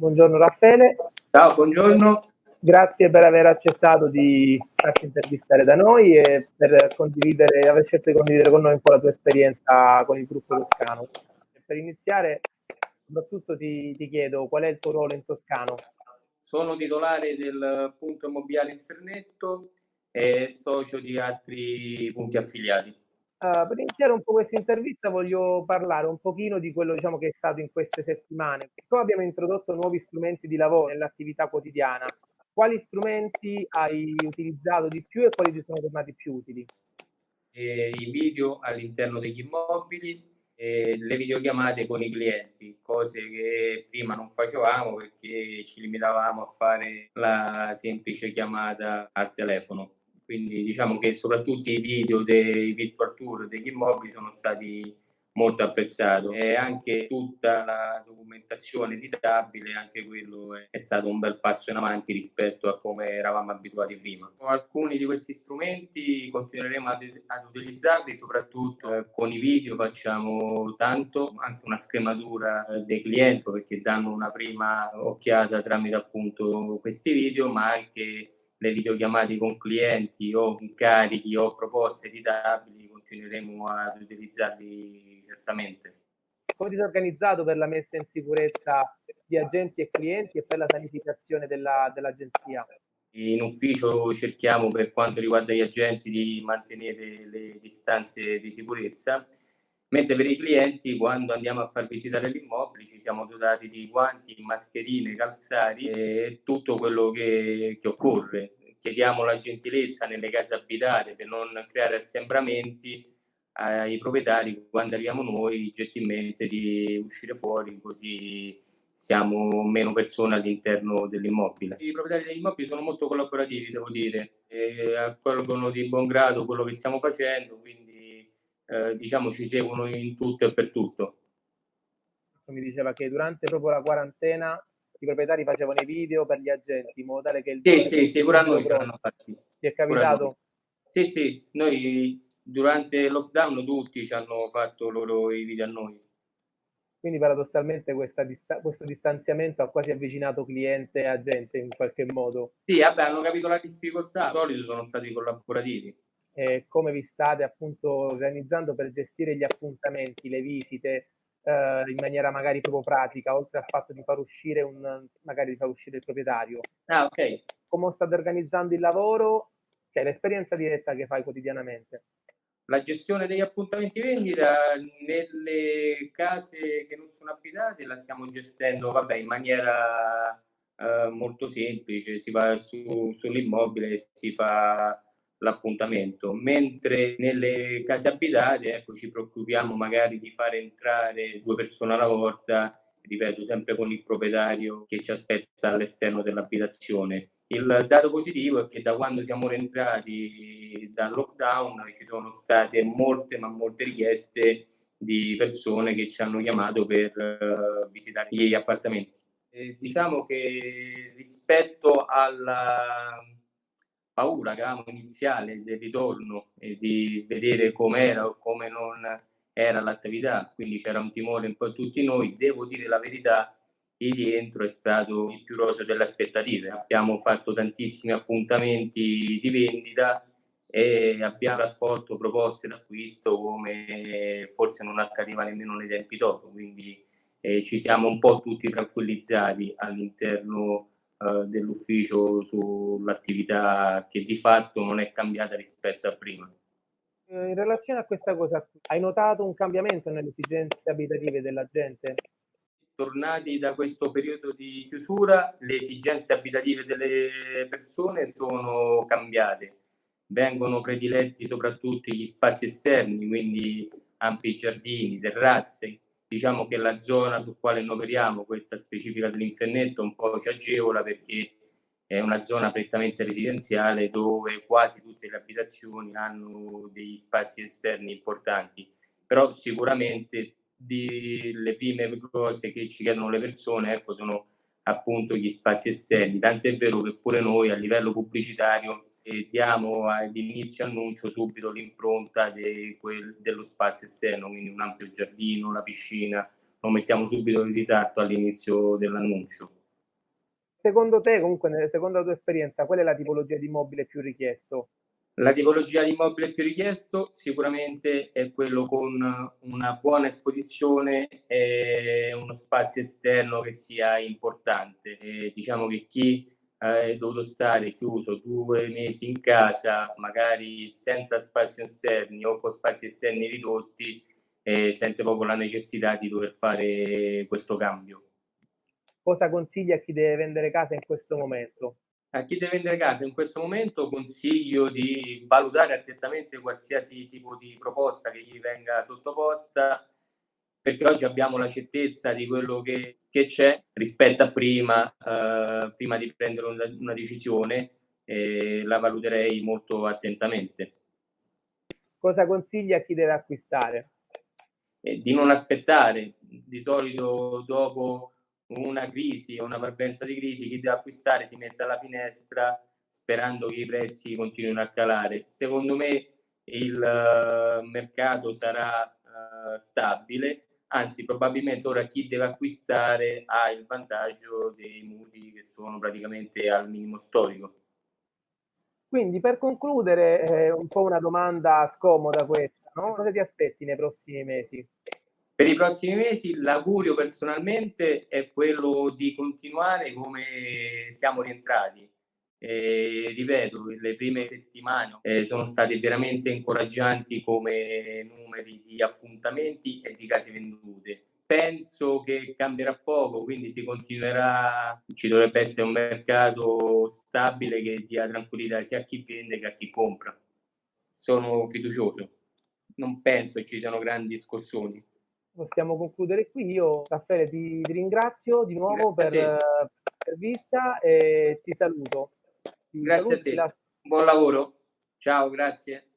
buongiorno Raffaele. Ciao, buongiorno. Grazie per aver accettato di farti intervistare da noi e per condividere, aver scelto di condividere con noi un po' la tua esperienza con il gruppo Toscano. Per iniziare, soprattutto ti, ti chiedo qual è il tuo ruolo in Toscano? Sono titolare del punto immobiliare Infernetto e socio di altri punti affiliati. Uh, per iniziare un po' questa intervista voglio parlare un pochino di quello diciamo, che è stato in queste settimane. Siccome abbiamo introdotto nuovi strumenti di lavoro nell'attività quotidiana, quali strumenti hai utilizzato di più e quali ti sono tornati più utili? Eh, I video all'interno degli immobili, eh, le videochiamate con i clienti, cose che prima non facevamo perché ci limitavamo a fare la semplice chiamata al telefono quindi diciamo che soprattutto i video dei virtual tour degli immobili sono stati molto apprezzati e anche tutta la documentazione editabile, anche quello è, stato un bel passo in avanti rispetto a come eravamo abituati prima. Alcuni di questi strumenti continueremo ad, ad utilizzarli, soprattutto eh, con i video facciamo tanto, anche una scrematura eh, dei clienti perché danno una prima occhiata tramite appunto questi video, ma anche le videochiamate con clienti o incarichi o proposte editabili continueremo ad utilizzarli certamente. Come ti sei organizzato per la messa in sicurezza di agenti e clienti e per la sanificazione della, dell'agenzia? In ufficio cerchiamo per quanto riguarda gli agenti di mantenere le distanze di sicurezza, mentre per i clienti quando andiamo a far visitare l'immobile ci siamo dotati di guanti, mascherine, calzari e tutto quello che, che occorre chiediamo la gentilezza nelle case abitate per non creare assembramenti ai proprietari quando arriviamo noi gentilmente di uscire fuori così siamo meno persone all'interno dell'immobile. I proprietari degli immobili sono molto collaborativi, devo dire, e accolgono di buon grado quello che stiamo facendo, quindi eh, diciamo ci seguono in tutto e per tutto. Mi diceva che durante proprio la quarantena i proprietari facevano i video per gli agenti in modo tale che il sì sì sì pure a noi ce l'hanno fatti ti è capitato? sì sì noi durante il lockdown tutti ci hanno fatto loro i video a noi quindi paradossalmente dista questo distanziamento ha quasi avvicinato cliente e agente in qualche modo sì vabbè hanno capito la difficoltà di solito sono stati collaborativi e come vi state appunto organizzando per gestire gli appuntamenti le visite eh, in maniera magari proprio pratica, oltre al fatto di far uscire un, magari di far uscire il proprietario. Ah, ok. Come state organizzando il lavoro? Cioè l'esperienza diretta che fai quotidianamente. La gestione degli appuntamenti vendita nelle case che non sono abitate la stiamo gestendo vabbè, in maniera eh, molto semplice, si va su, sull'immobile e si fa l'appuntamento, mentre nelle case abitate ecco, ci preoccupiamo magari di fare entrare due persone alla volta, ripeto, sempre con il proprietario che ci aspetta all'esterno dell'abitazione. Il dato positivo è che da quando siamo rientrati dal lockdown ci sono state molte, ma molte richieste di persone che ci hanno chiamato per uh, visitare gli appartamenti. E diciamo che rispetto alla paura che avevamo iniziale del ritorno e di vedere com'era o come non era l'attività, quindi c'era un timore un po' tutti noi, devo dire la verità, il rientro è stato il più roseo delle aspettative. Abbiamo fatto tantissimi appuntamenti di vendita e abbiamo raccolto proposte d'acquisto come forse non accadeva nemmeno nei tempi dopo, quindi eh, ci siamo un po' tutti tranquillizzati all'interno eh, dell'ufficio sull'attività che di fatto non è cambiata rispetto a prima. Eh, in relazione a questa cosa, hai notato un cambiamento nelle esigenze abitative della gente? Tornati da questo periodo di chiusura, le esigenze abitative delle persone sono cambiate. Vengono prediletti soprattutto gli spazi esterni, quindi ampi giardini, terrazze, diciamo che la zona su quale noi operiamo, questa specifica dell'Infernetto, un po' ci agevola perché è una zona prettamente residenziale dove quasi tutte le abitazioni hanno degli spazi esterni importanti, però sicuramente di, le prime cose che ci chiedono le persone ecco, sono appunto gli spazi esterni, tant'è vero che pure noi a livello pubblicitario e diamo ad inizio annuncio subito l'impronta de quel, dello spazio esterno, quindi un ampio giardino, la piscina, lo mettiamo subito in risatto all'inizio dell'annuncio. Secondo te, comunque, secondo la tua esperienza, qual è la tipologia di immobile più richiesto? La tipologia di immobile più richiesto sicuramente è quello con una buona esposizione e uno spazio esterno che sia importante. E diciamo che chi è dovuto stare chiuso due mesi in casa, magari senza spazi esterni o con spazi esterni ridotti, eh, sente proprio la necessità di dover fare questo cambio. Cosa consigli a chi deve vendere casa in questo momento? A chi deve vendere casa in questo momento consiglio di valutare attentamente qualsiasi tipo di proposta che gli venga sottoposta, perché oggi abbiamo la certezza di quello che, che c'è rispetto a prima, eh, prima di prendere una, una decisione, eh, la valuterei molto attentamente. Cosa consigli a chi deve acquistare? Eh, di non aspettare, di solito dopo una crisi o una parvenza di crisi, chi deve acquistare si mette alla finestra sperando che i prezzi continuino a calare. Secondo me il uh, mercato sarà uh, stabile, anzi probabilmente ora chi deve acquistare ha il vantaggio dei mutui che sono praticamente al minimo storico. Quindi per concludere, eh, un po' una domanda scomoda questa, no? cosa ti aspetti nei prossimi mesi? Per i prossimi mesi l'augurio personalmente è quello di continuare come siamo rientrati. Eh, ripeto, le prime settimane eh, sono state veramente incoraggianti come numeri di appuntamenti e di case vendute. Penso che cambierà poco, quindi si continuerà, ci dovrebbe essere un mercato stabile che dia tranquillità sia a chi vende che a chi compra. Sono fiducioso, non penso ci siano grandi scossoni possiamo concludere qui. Io, Raffaele, ti, ti ringrazio di nuovo per l'intervista e ti saluto. Grazie a te. Buon lavoro. Ciao, grazie.